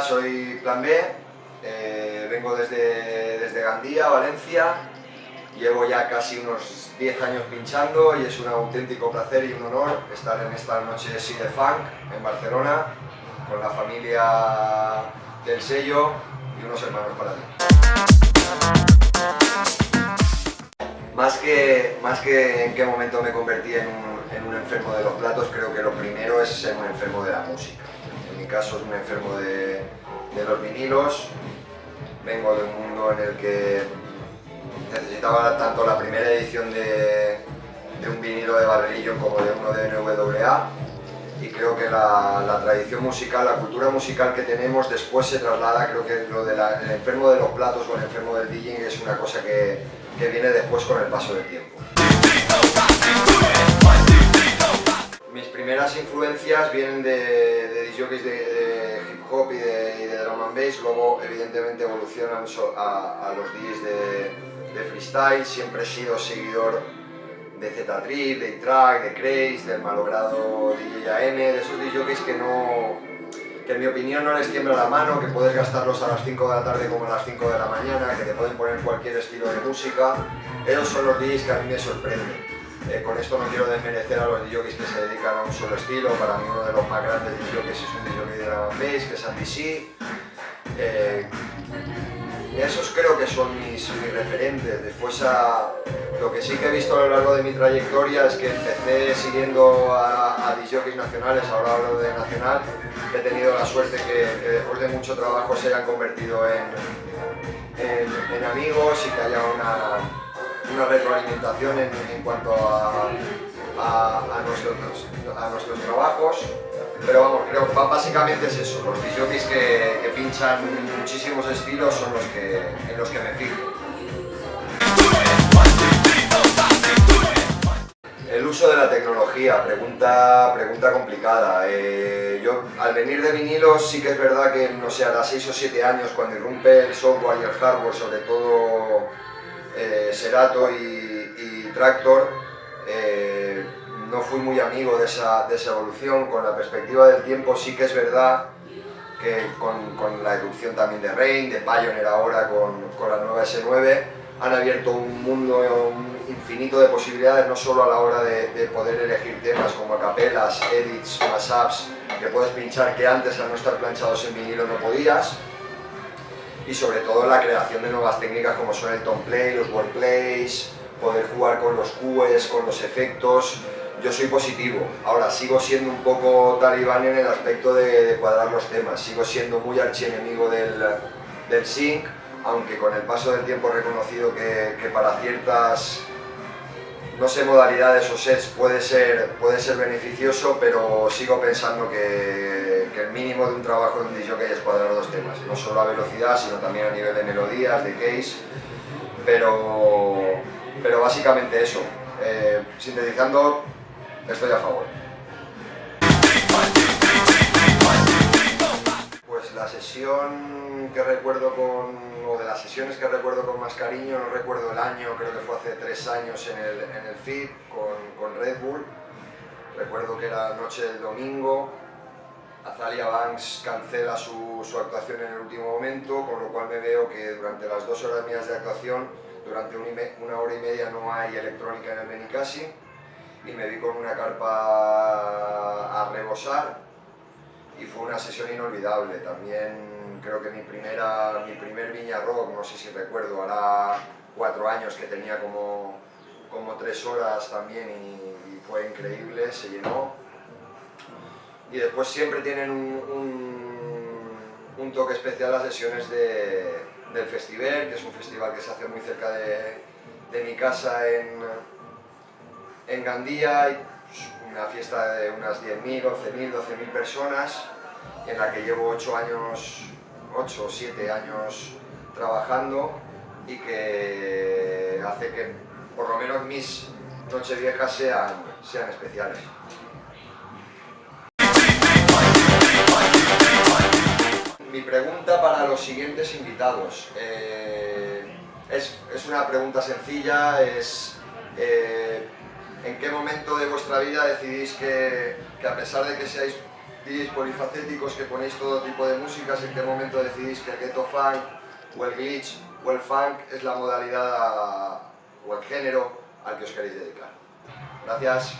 Soy Plan B, eh, vengo desde, desde Gandía, Valencia, llevo ya casi unos 10 años pinchando y es un auténtico placer y un honor estar en esta noche de Funk en Barcelona con la familia del sello y unos hermanos para ti. Más que, más que en qué momento me convertí en un, en un enfermo de los platos, creo que lo primero es ser un enfermo de la música. Mi caso un enfermo de, de los vinilos, vengo de un mundo en el que necesitaba tanto la primera edición de, de un vinilo de Barberillo como de uno de NWA y creo que la, la, tradición musical, la cultura musical que tenemos después se traslada, creo que lo del enfermo de los platos o el enfermo del DJing es una cosa que, que viene después con el paso del tiempo. Mis primeras influencias vienen de, de DJs de, de, hip hop y de, de, drum and bass, luego evidentemente evolucionan a, a los DJs de, de freestyle, siempre he sido seguidor de Z-Trip, de track de Craze, del malogrado DJ AM, de esos DJs que no que en mi opinión no les tiembla la mano, que puedes gastarlos a las 5 de la tarde como a las 5 de la mañana, que te pueden poner cualquier estilo de música. Esos son los DJs que a mí me sorprenden. Eh, con esto no quiero desmerecer a los DJs que se dedican a un solo estilo, para mí uno de los más grandes DJs es un DJ de la bass, que es Andy C. Eh, esos creo que son mis, referentes. Después a, lo que sí que he visto a lo largo de mi trayectoria es que empecé siguiendo a, a DJs nacionales, ahora hablo de nacional, he tenido la suerte que, que, después de mucho trabajo se hayan convertido en, en amigos y que haya una, una retroalimentación en, en, cuanto a, a, nuestros, a nuestros trabajos. Pero vamos, creo que básicamente es eso, los DJs que, que, pinchan muchísimos estilos son los que, en los que me fijo. El uso de la tecnología, pregunta, pregunta complicada. Eh, yo al venir de vinilos sí que es verdad que, no sé, a las 6 o 7 años cuando irrumpe el software y el hardware, sobre todo eh, Serato y, y Tractor, eh, no fui muy amigo de esa, de esa, evolución, con la perspectiva del tiempo sí que es verdad que con, con la erupción también de Rain, de Pioneer ahora con, con, la nueva S9, han abierto un mundo un infinito de posibilidades, no solo a la hora de, de poder elegir temas como capelas, edits, mashups, que puedes pinchar que antes al no estar planchados en vinilo no podías, y sobre todo la creación de nuevas técnicas como son el tone play, los wordplays, poder jugar con los cues, con los efectos, yo soy positivo. Ahora, sigo siendo un poco talibán en el aspecto de, de cuadrar los temas, sigo siendo muy archienemigo del, del sync, aunque con el paso del tiempo he reconocido que, que, para ciertas, no sé, modalidades o sets puede ser, puede ser beneficioso, pero sigo pensando que, el mínimo de un trabajo de un DJ es cuadrar los temas, no solo a velocidad, sino también a nivel de melodías, de case, pero, pero básicamente eso. Eh, sintetizando, estoy a favor. La sesión que recuerdo con, o de las sesiones que recuerdo con más cariño, no recuerdo el año, creo que fue hace tres años en el, en el FIT con, con Red Bull. Recuerdo que era noche del domingo, Azalia Banks cancela su, su, actuación en el último momento, con lo cual me veo que durante las dos horas mías de actuación, durante una hora y media no hay electrónica en el Benicassi, y me vi con una carpa a rebosar y fue una sesión inolvidable. También creo que mi, primera, mi primer Viña Rock, no sé si recuerdo, hará cuatro años que tenía como, como tres horas también y, fue increíble, se llenó. Y después siempre tienen un, un, toque especial las sesiones de, del festival, que es un festival que se hace muy cerca de, de mi casa en, en Gandía hay una fiesta de unas 10.000, 11.000, 12.000 personas en la que llevo 8 años, 8 o 7 años trabajando y que hace que por lo menos mis nocheviejas sean, sean especiales. Mi pregunta para los siguientes invitados. Eh, es, es, una pregunta sencilla, es eh, ¿En qué momento de vuestra vida decidís que, que a pesar de que seáis polifacéticos, que ponéis todo tipo de músicas, en qué momento decidís que el ghetto funk o el glitch o el funk es la modalidad o el género al que os queréis dedicar. Gracias.